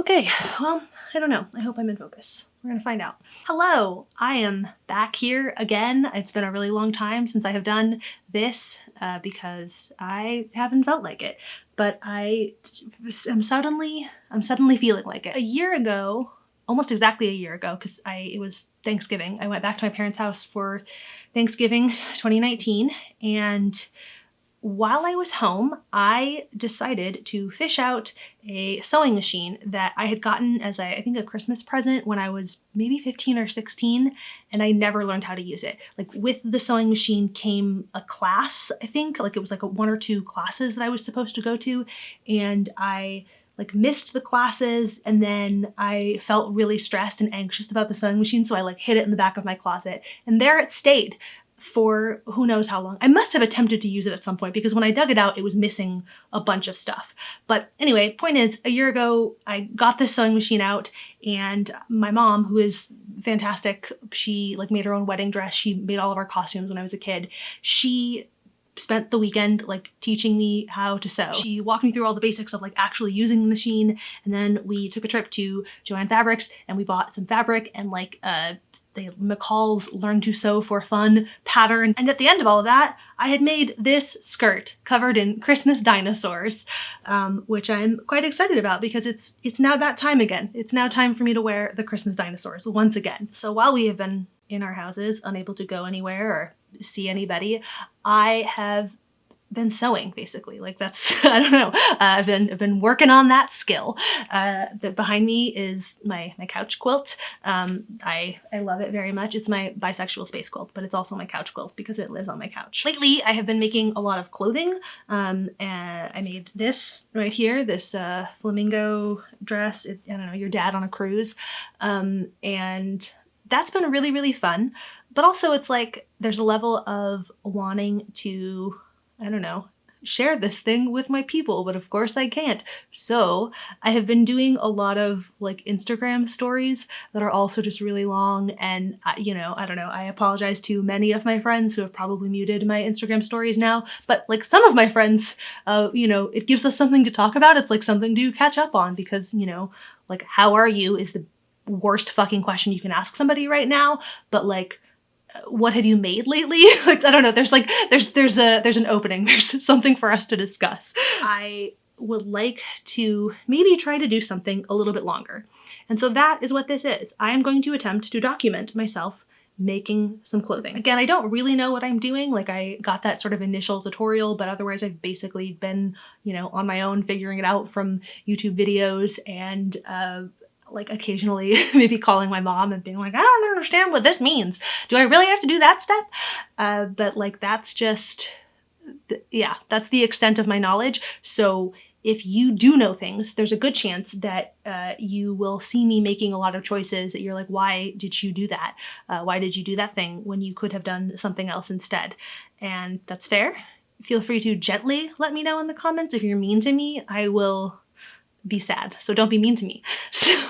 Okay, well, I don't know. I hope I'm in focus. We're gonna find out. Hello, I am back here again. It's been a really long time since I have done this uh, because I haven't felt like it, but I am suddenly, I'm suddenly feeling like it. A year ago, almost exactly a year ago, because I it was Thanksgiving, I went back to my parents' house for Thanksgiving 2019, and while I was home, I decided to fish out a sewing machine that I had gotten as I think a Christmas present when I was maybe 15 or 16 and I never learned how to use it. Like with the sewing machine came a class, I think, like it was like a one or two classes that I was supposed to go to and I like missed the classes and then I felt really stressed and anxious about the sewing machine so I like hid it in the back of my closet. And there it stayed for who knows how long. I must have attempted to use it at some point because when I dug it out, it was missing a bunch of stuff. But anyway, point is, a year ago, I got this sewing machine out and my mom, who is fantastic, she like made her own wedding dress. She made all of our costumes when I was a kid. She spent the weekend like teaching me how to sew. She walked me through all the basics of like actually using the machine and then we took a trip to Joann Fabrics and we bought some fabric and like a the McCall's Learn to Sew for Fun pattern. And at the end of all of that, I had made this skirt covered in Christmas dinosaurs, um, which I'm quite excited about because it's it's now that time again. It's now time for me to wear the Christmas dinosaurs once again. So while we have been in our houses, unable to go anywhere or see anybody, I have been sewing basically. Like that's I don't know. Uh, I've been I've been working on that skill. Uh, that behind me is my my couch quilt. Um, I I love it very much. It's my bisexual space quilt but it's also my couch quilt because it lives on my couch. Lately I have been making a lot of clothing. Um, and I made this right here this uh, flamingo dress. It, I don't know your dad on a cruise. Um, and that's been really really fun. But also it's like there's a level of wanting to I don't know, share this thing with my people, but of course I can't. So I have been doing a lot of like Instagram stories that are also just really long and you know, I don't know, I apologize to many of my friends who have probably muted my Instagram stories now, but like some of my friends, uh, you know, it gives us something to talk about. It's like something to catch up on because, you know, like how are you is the worst fucking question you can ask somebody right now, but like what have you made lately? like, I don't know, there's like, there's, there's a, there's an opening. There's something for us to discuss. I would like to maybe try to do something a little bit longer. And so that is what this is. I am going to attempt to document myself making some clothing. Again, I don't really know what I'm doing. Like I got that sort of initial tutorial, but otherwise I've basically been, you know, on my own figuring it out from YouTube videos and uh, like occasionally maybe calling my mom and being like, I don't understand what this means. Do I really have to do that step? Uh, but like that's just, yeah, that's the extent of my knowledge. So if you do know things, there's a good chance that uh, you will see me making a lot of choices that you're like, why did you do that? Uh, why did you do that thing when you could have done something else instead? And that's fair. Feel free to gently let me know in the comments. If you're mean to me, I will be sad. So don't be mean to me.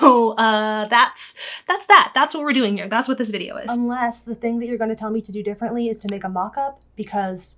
So uh, that's that's that. That's what we're doing here. That's what this video is. Unless the thing that you're going to tell me to do differently is to make a mock-up because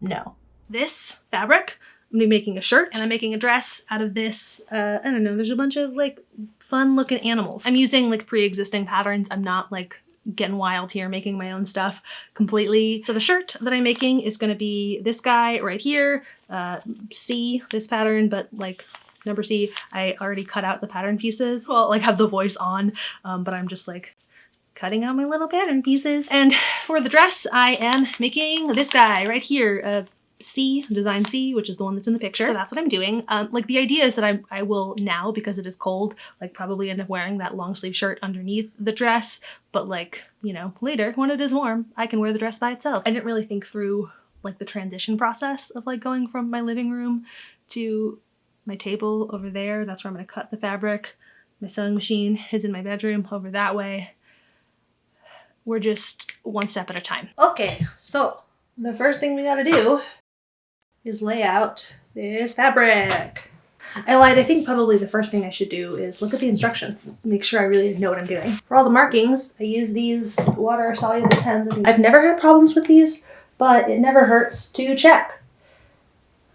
no. This fabric, I'm gonna be making a shirt and I'm making a dress out of this, uh, I don't know, there's a bunch of like fun looking animals. I'm using like pre-existing patterns. I'm not like getting wild here, making my own stuff completely. So the shirt that I'm making is gonna be this guy right here, uh, C, this pattern, but like Number C, I already cut out the pattern pieces. Well, like have the voice on, um, but I'm just like cutting out my little pattern pieces. And for the dress, I am making this guy right here, uh, C, design C, which is the one that's in the picture. So that's what I'm doing. Um, like the idea is that I, I will now, because it is cold, like probably end up wearing that long sleeve shirt underneath the dress. But like, you know, later when it is warm, I can wear the dress by itself. I didn't really think through like the transition process of like going from my living room to my table over there. That's where I'm going to cut the fabric. My sewing machine is in my bedroom over that way. We're just one step at a time. Okay, so the first thing we gotta do is lay out this fabric. I lied, I think probably the first thing I should do is look at the instructions, make sure I really know what I'm doing. For all the markings, I use these water soluble pens. I've never had problems with these, but it never hurts to check.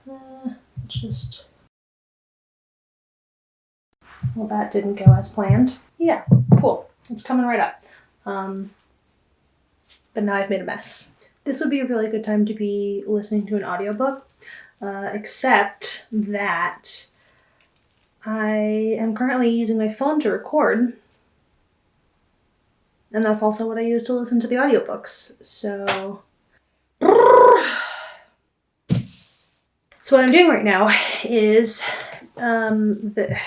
Uh, just Well, that didn't go as planned. Yeah, cool. It's coming right up. Um, but now I've made a mess. This would be a really good time to be listening to an audiobook, uh, except that I am currently using my phone to record. And that's also what I use to listen to the audiobooks. So. So what I'm doing right now is um, the,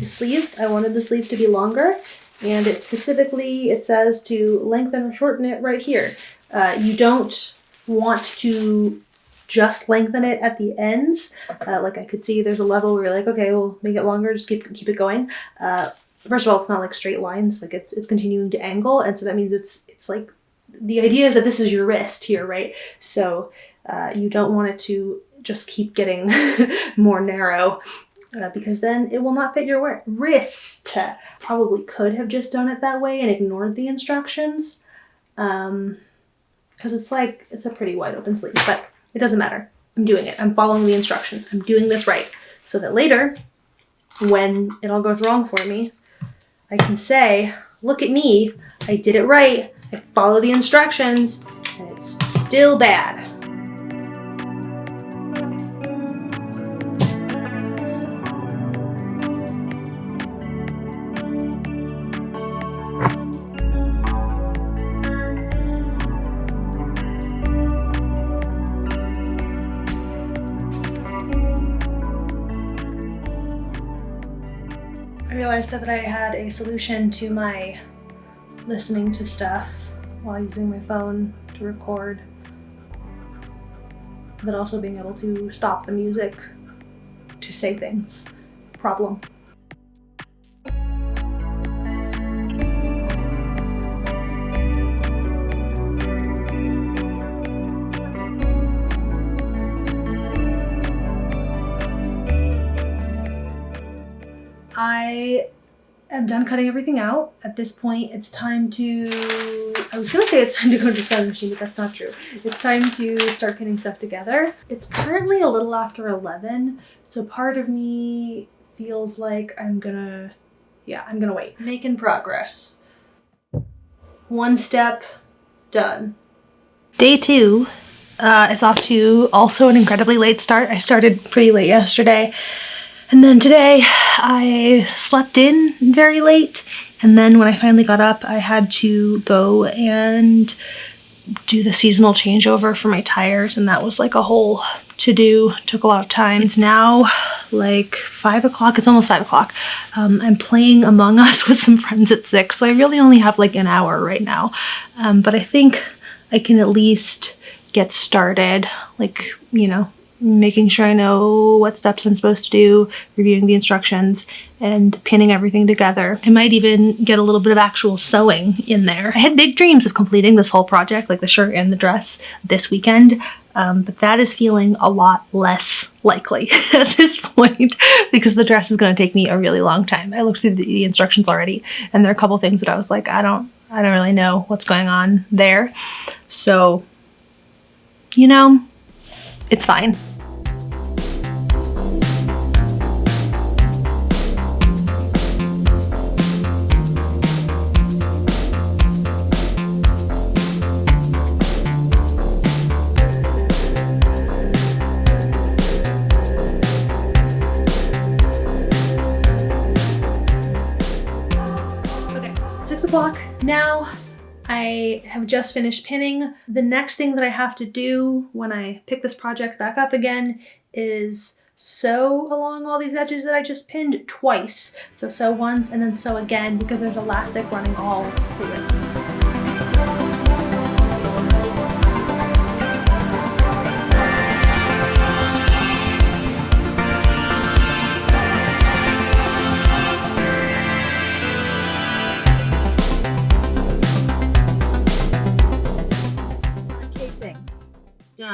the sleeve. I wanted the sleeve to be longer and it specifically, it says to lengthen or shorten it right here. Uh, you don't want to just lengthen it at the ends. Uh, like I could see there's a level where you're like, okay, we'll make it longer, just keep, keep it going. Uh, first of all, it's not like straight lines, like it's, it's continuing to angle. And so that means it's, it's like, the idea is that this is your wrist here, right? So uh, you don't want it to just keep getting more narrow uh, because then it will not fit your wrist. Probably could have just done it that way and ignored the instructions. Um, because it's like, it's a pretty wide open sleeve, but it doesn't matter. I'm doing it. I'm following the instructions. I'm doing this right. So that later, when it all goes wrong for me, I can say, look at me, I did it right, I follow the instructions, and it's still bad. Realized that I had a solution to my listening to stuff while using my phone to record, but also being able to stop the music to say things. Problem. Am done cutting everything out. At this point, it's time to, I was gonna say it's time to go to the sewing machine, but that's not true. It's time to start putting stuff together. It's currently a little after 11, so part of me feels like I'm gonna, yeah, I'm gonna wait. Making progress. One step, done. Day two uh, is off to also an incredibly late start. I started pretty late yesterday. And then today I slept in very late. And then when I finally got up I had to go and do the seasonal changeover for my tires. And that was like a whole to do took a lot of time. It's now like five o'clock. It's almost five o'clock. Um, i'm playing among us with some friends at six. So i really only have like an hour right now. Um, but i think i can at least get started like you know making sure I know what steps I'm supposed to do, reviewing the instructions, and pinning everything together. I might even get a little bit of actual sewing in there. I had big dreams of completing this whole project, like the shirt and the dress, this weekend, um, but that is feeling a lot less likely at this point because the dress is going to take me a really long time. I looked through the instructions already, and there are a couple things that I was like, I don't, I don't really know what's going on there. So, you know, it's fine. Have just finished pinning. The next thing that I have to do when I pick this project back up again is sew along all these edges that I just pinned twice. So sew once and then sew again because there's elastic running all through it.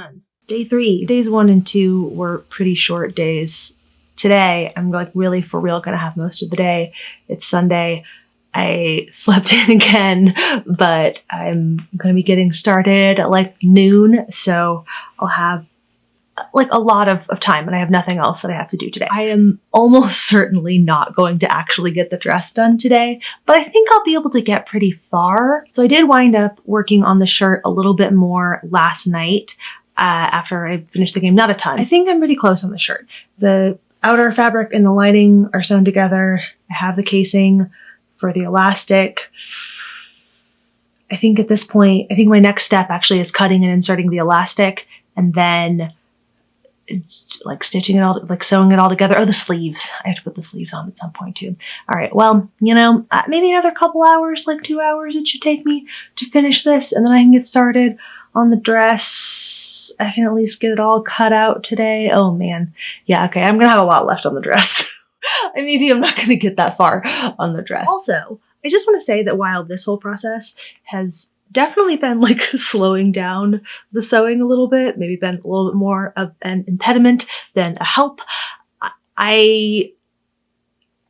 Done. Day three. Days one and two were pretty short days. Today, I'm like really for real gonna have most of the day. It's Sunday. I slept in again, but I'm gonna be getting started at like noon, so I'll have like a lot of, of time and I have nothing else that I have to do today. I am almost certainly not going to actually get the dress done today, but I think I'll be able to get pretty far. So I did wind up working on the shirt a little bit more last night uh, after I finish the game, not a ton. I think I'm pretty close on the shirt. The outer fabric and the lining are sewn together. I have the casing for the elastic. I think at this point, I think my next step actually is cutting and inserting the elastic and then like stitching it all, like sewing it all together. Oh, the sleeves. I have to put the sleeves on at some point too. All right, well, you know, uh, maybe another couple hours, like two hours it should take me to finish this and then I can get started on the dress. I can at least get it all cut out today. Oh man. Yeah, okay, I'm gonna have a lot left on the dress. I maybe I'm not gonna get that far on the dress. Also, I just want to say that while this whole process has definitely been like slowing down the sewing a little bit, maybe been a little bit more of an impediment than a help. I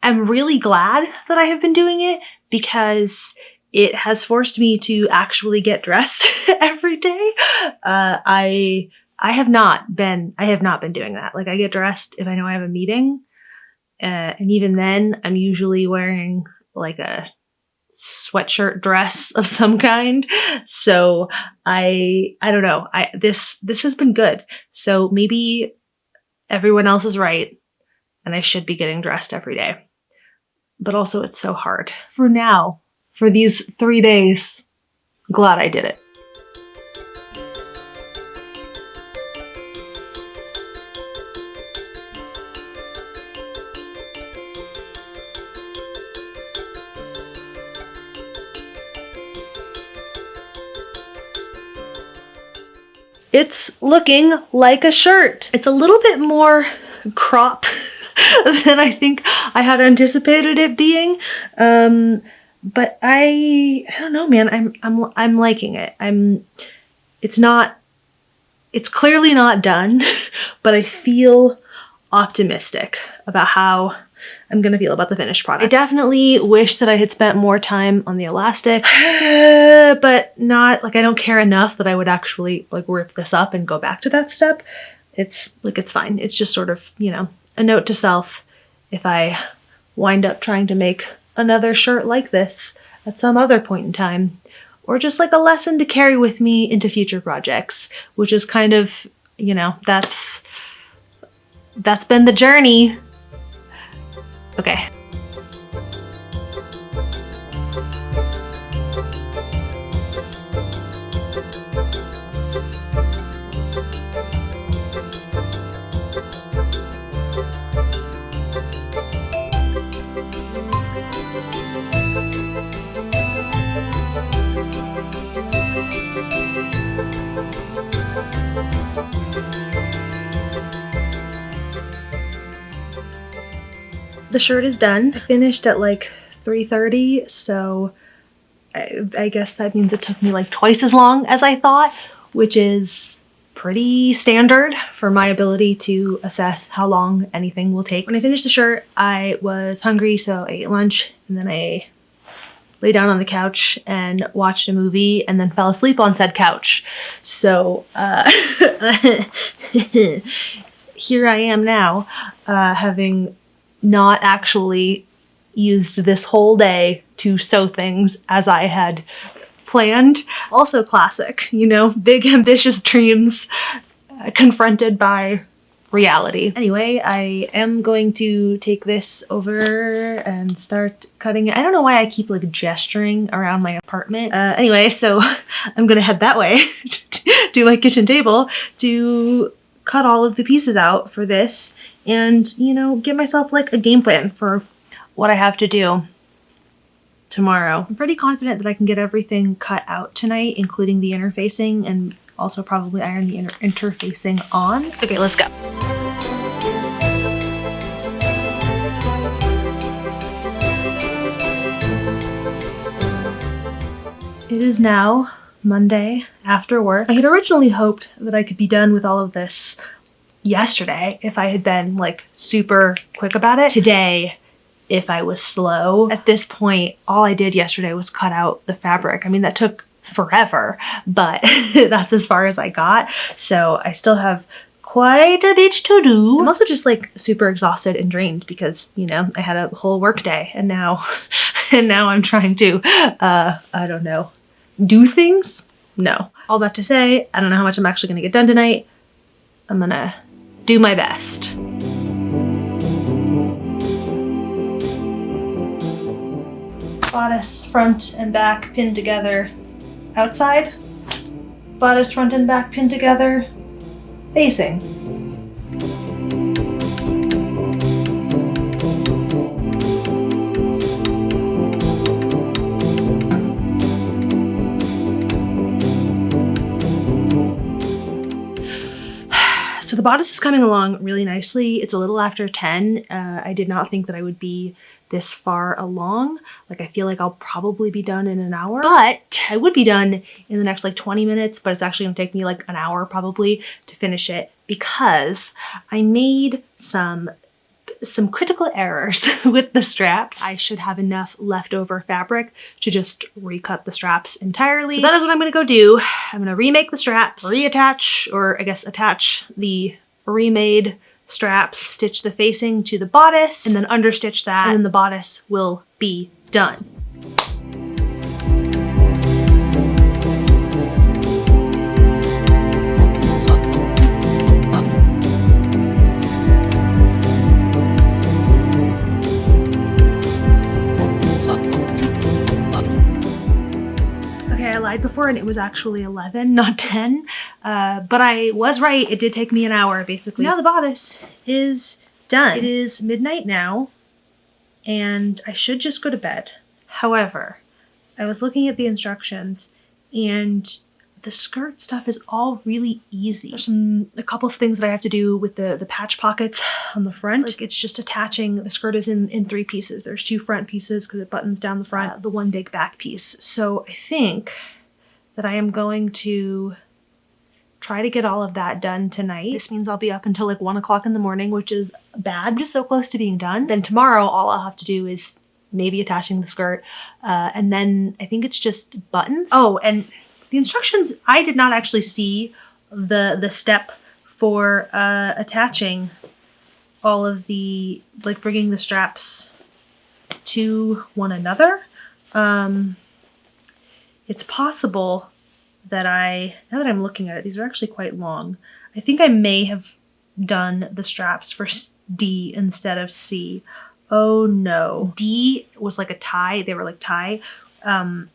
am really glad that I have been doing it because it has forced me to actually get dressed every day. Uh, I I have not been I have not been doing that. Like I get dressed if I know I have a meeting, uh, and even then I'm usually wearing like a sweatshirt dress of some kind. So I I don't know. I this this has been good. So maybe everyone else is right and I should be getting dressed every day. But also it's so hard. For now, for these 3 days, glad I did it. it's looking like a shirt. It's a little bit more crop than I think I had anticipated it being. Um, but I, I don't know, man. I'm, I'm, I'm liking it. I'm, it's not, it's clearly not done, but I feel optimistic about how I'm gonna feel about the finished product. I definitely wish that I had spent more time on the elastic, but not like I don't care enough that I would actually like rip this up and go back to that step. It's like it's fine. It's just sort of, you know, a note to self if I wind up trying to make another shirt like this at some other point in time or just like a lesson to carry with me into future projects, which is kind of, you know, that's that's been the journey Okay. The shirt is done. I finished at like 3.30, so I, I guess that means it took me like twice as long as I thought, which is pretty standard for my ability to assess how long anything will take. When I finished the shirt, I was hungry, so I ate lunch and then I lay down on the couch and watched a movie and then fell asleep on said couch. So uh, here I am now, uh, having not actually used this whole day to sew things as I had planned. Also classic, you know, big ambitious dreams uh, confronted by reality. Anyway, I am going to take this over and start cutting it. I don't know why I keep like gesturing around my apartment. Uh, anyway, so I'm gonna head that way to my kitchen table to cut all of the pieces out for this and, you know, give myself like a game plan for what I have to do tomorrow. I'm pretty confident that I can get everything cut out tonight, including the interfacing and also probably iron the inter interfacing on. Okay, let's go. It is now Monday after work. I had originally hoped that I could be done with all of this yesterday if I had been like super quick about it. Today, if I was slow. At this point, all I did yesterday was cut out the fabric. I mean, that took forever, but that's as far as I got. So I still have quite a bit to do. I'm also just like super exhausted and drained because, you know, I had a whole work day and now, and now I'm trying to, uh, I don't know, do things? No. All that to say, I don't know how much I'm actually gonna get done tonight. I'm gonna do my best. Bodice front and back pinned together outside. Bodice front and back pinned together facing. So the bodice is coming along really nicely. It's a little after 10. Uh, I did not think that I would be this far along. Like I feel like I'll probably be done in an hour, but I would be done in the next like 20 minutes, but it's actually gonna take me like an hour probably to finish it because I made some some critical errors with the straps. I should have enough leftover fabric to just recut the straps entirely. So that is what I'm gonna go do. I'm gonna remake the straps, reattach, or I guess attach the remade straps, stitch the facing to the bodice, and then understitch that, and then the bodice will be done. Okay, I lied before and it was actually 11, not 10. Uh, but I was right, it did take me an hour basically. Now the bodice is done. It is midnight now and I should just go to bed. However, I was looking at the instructions and the skirt stuff is all really easy. There's some a couple of things that I have to do with the, the patch pockets on the front. Like it's just attaching, the skirt is in, in three pieces. There's two front pieces because it buttons down the front, uh, the one big back piece. So I think that I am going to try to get all of that done tonight. This means I'll be up until like one o'clock in the morning, which is bad. I'm just so close to being done. Then tomorrow, all I'll have to do is maybe attaching the skirt. Uh, and then I think it's just buttons. Oh, and the instructions, I did not actually see the, the step for uh, attaching all of the, like bringing the straps to one another. Um, it's possible that I, now that I'm looking at it, these are actually quite long. I think I may have done the straps for D instead of C. Oh no. D was like a tie. They were like tie. Um,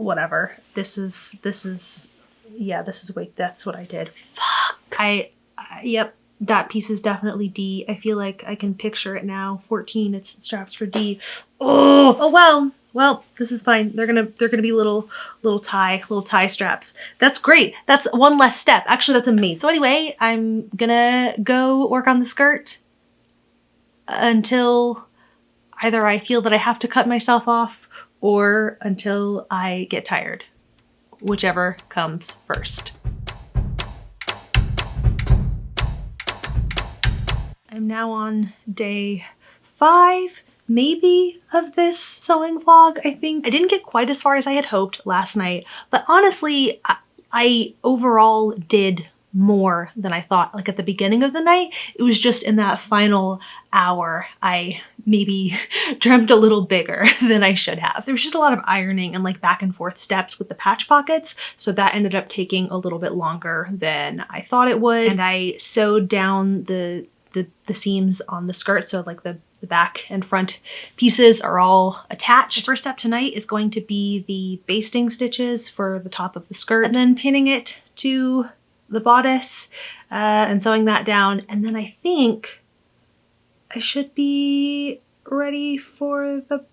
whatever. This is, this is, yeah, this is, wait, that's what I did. Fuck. I, uh, yep, that piece is definitely D. I feel like I can picture it now. 14, it's straps for D. Oh, oh well well, this is fine. They're gonna they're gonna be little little tie little tie straps. That's great. That's one less step. Actually, that's amazing. So anyway, I'm gonna go work on the skirt until either I feel that I have to cut myself off or until I get tired, whichever comes first. I'm now on day five maybe of this sewing vlog, I think. I didn't get quite as far as I had hoped last night, but honestly, I, I overall did more than I thought. Like at the beginning of the night, it was just in that final hour, I maybe dreamt a little bigger than I should have. There was just a lot of ironing and like back and forth steps with the patch pockets. So that ended up taking a little bit longer than I thought it would. And I sewed down the the, the seams on the skirt. So like the the back and front pieces are all attached. The first step tonight is going to be the basting stitches for the top of the skirt and then pinning it to the bodice uh, and sewing that down. And then I think I should be ready for the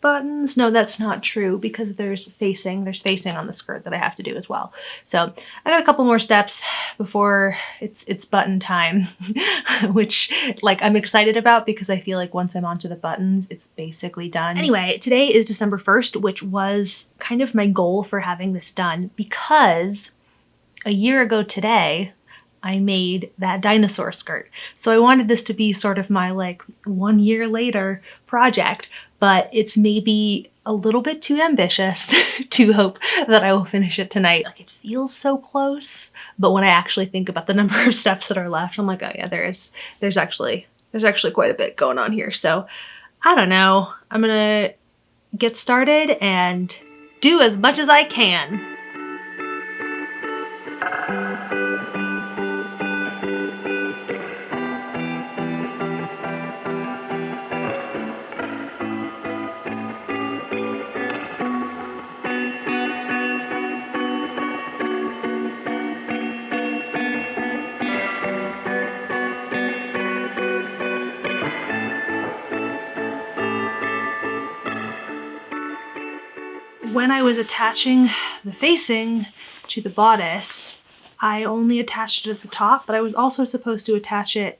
buttons. No, that's not true because there's facing, there's facing on the skirt that I have to do as well. So I got a couple more steps before it's it's button time, which like I'm excited about because I feel like once I'm onto the buttons, it's basically done. Anyway, today is December 1st, which was kind of my goal for having this done because a year ago today, I made that dinosaur skirt. So I wanted this to be sort of my like one year later project, but it's maybe a little bit too ambitious to hope that I will finish it tonight. Like it feels so close, but when I actually think about the number of steps that are left, I'm like, oh yeah, there's there's actually there's actually quite a bit going on here. So I don't know. I'm gonna get started and do as much as I can. When I was attaching the facing to the bodice, I only attached it at the top, but I was also supposed to attach it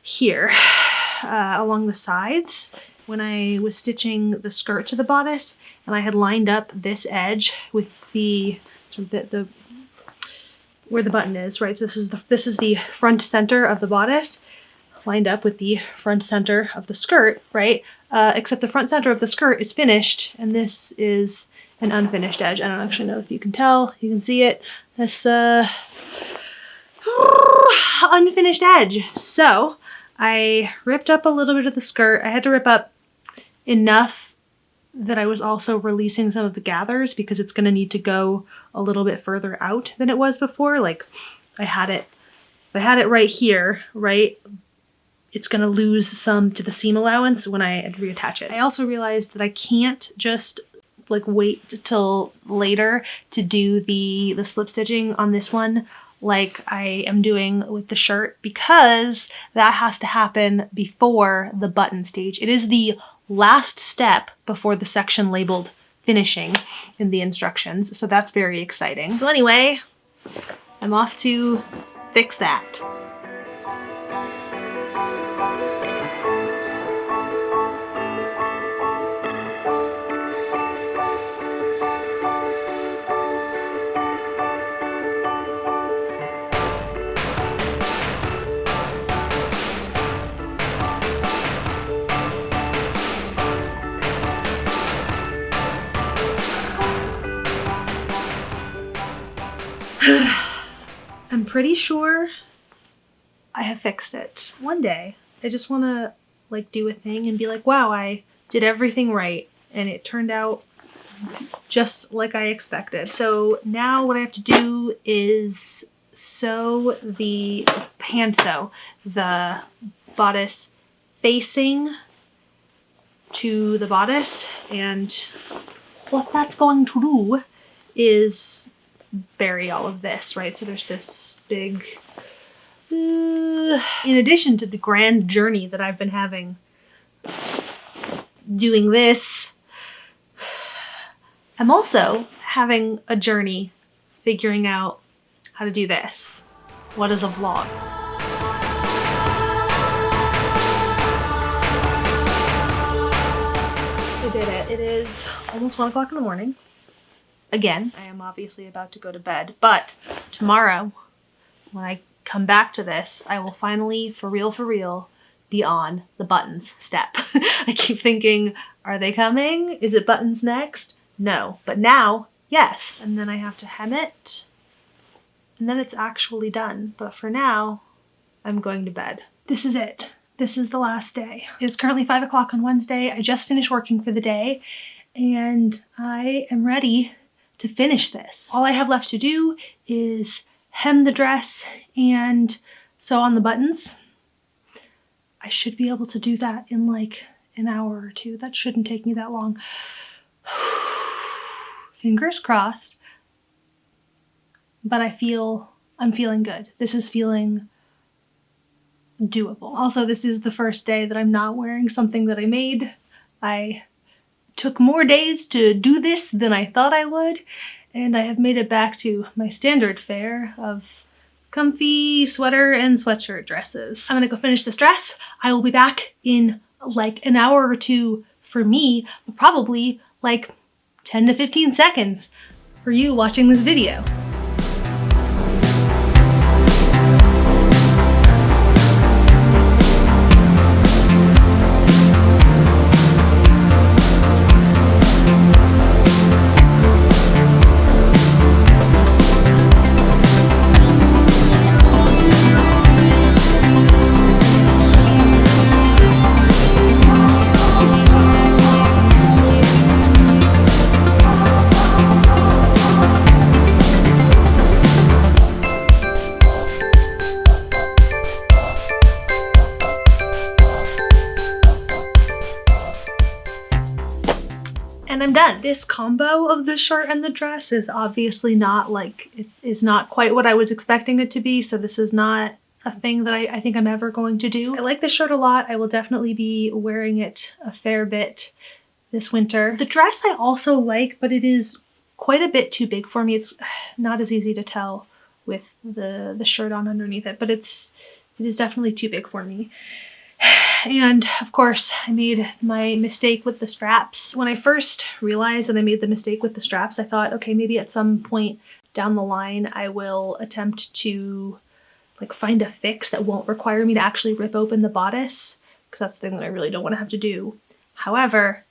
here uh, along the sides when I was stitching the skirt to the bodice and I had lined up this edge with the, sort of the, the where the button is, right? So this is the this is the front center of the bodice lined up with the front center of the skirt, right? Uh, except the front center of the skirt is finished and this is an unfinished edge. I don't actually know if you can tell. You can see it. This uh, unfinished edge. So I ripped up a little bit of the skirt. I had to rip up enough that I was also releasing some of the gathers because it's going to need to go a little bit further out than it was before. Like I had it, I had it right here, right? It's going to lose some to the seam allowance when I reattach it. I also realized that I can't just like wait till later to do the, the slip stitching on this one like I am doing with the shirt because that has to happen before the button stage. It is the last step before the section labeled finishing in the instructions. So that's very exciting. So anyway, I'm off to fix that. I'm pretty sure I have fixed it. One day, I just want to like do a thing and be like, wow, I did everything right and it turned out just like I expected. So now what I have to do is sew the sew the bodice facing to the bodice and what that's going to do is bury all of this, right? So there's this big, uh, in addition to the grand journey that I've been having doing this, I'm also having a journey figuring out how to do this. What is a vlog? I did it. It is almost one o'clock in the morning again. I am obviously about to go to bed, but tomorrow when I come back to this, I will finally, for real, for real, be on the buttons step. I keep thinking, are they coming? Is it buttons next? No, but now, yes. And then I have to hem it, and then it's actually done. But for now, I'm going to bed. This is it. This is the last day. It's currently five o'clock on Wednesday. I just finished working for the day and I am ready to finish this. All I have left to do is hem the dress and sew on the buttons. I should be able to do that in like an hour or two. That shouldn't take me that long. Fingers crossed. But I feel, I'm feeling good. This is feeling doable. Also, this is the first day that I'm not wearing something that I made. I took more days to do this than I thought I would, and I have made it back to my standard fare of comfy sweater and sweatshirt dresses. I'm gonna go finish this dress. I will be back in like an hour or two for me, but probably like 10 to 15 seconds for you watching this video. And I'm done. This combo of the shirt and the dress is obviously not like, it's is not quite what I was expecting it to be. So this is not a thing that I, I think I'm ever going to do. I like this shirt a lot. I will definitely be wearing it a fair bit this winter. The dress I also like, but it is quite a bit too big for me. It's not as easy to tell with the, the shirt on underneath it, but it's, it is definitely too big for me. And of course, I made my mistake with the straps. When I first realized that I made the mistake with the straps, I thought, okay, maybe at some point down the line, I will attempt to like find a fix that won't require me to actually rip open the bodice because that's the thing that I really don't want to have to do. However,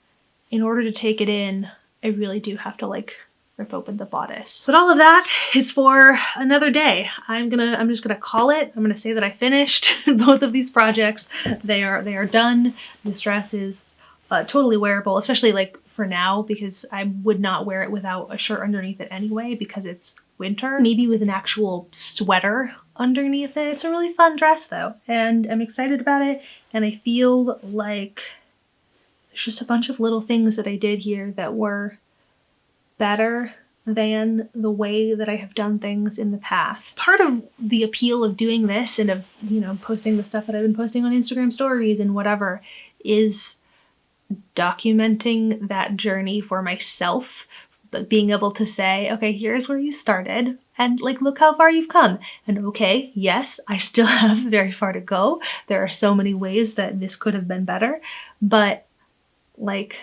in order to take it in, I really do have to like rip open the bodice. But all of that is for another day. I'm gonna, I'm just gonna call it. I'm gonna say that I finished both of these projects. They are, they are done. This dress is uh, totally wearable, especially like for now because I would not wear it without a shirt underneath it anyway because it's winter. Maybe with an actual sweater underneath it. It's a really fun dress though and I'm excited about it and I feel like there's just a bunch of little things that I did here that were better than the way that I have done things in the past. Part of the appeal of doing this and of, you know, posting the stuff that I've been posting on Instagram stories and whatever is documenting that journey for myself, but being able to say, okay, here's where you started and like, look how far you've come. And okay, yes, I still have very far to go. There are so many ways that this could have been better, but like,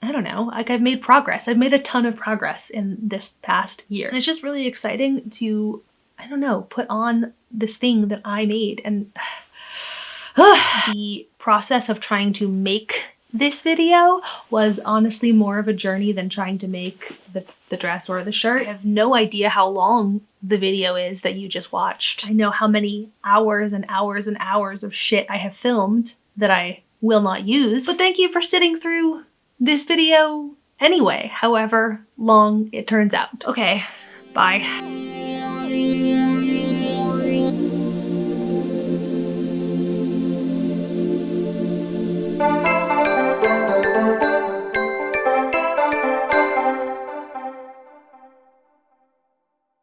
I don't know, like I've made progress. I've made a ton of progress in this past year. And it's just really exciting to, I don't know, put on this thing that I made and the process of trying to make this video was honestly more of a journey than trying to make the, the dress or the shirt. I have no idea how long the video is that you just watched. I know how many hours and hours and hours of shit I have filmed that I will not use. But thank you for sitting through this video anyway, however long it turns out. Okay, bye.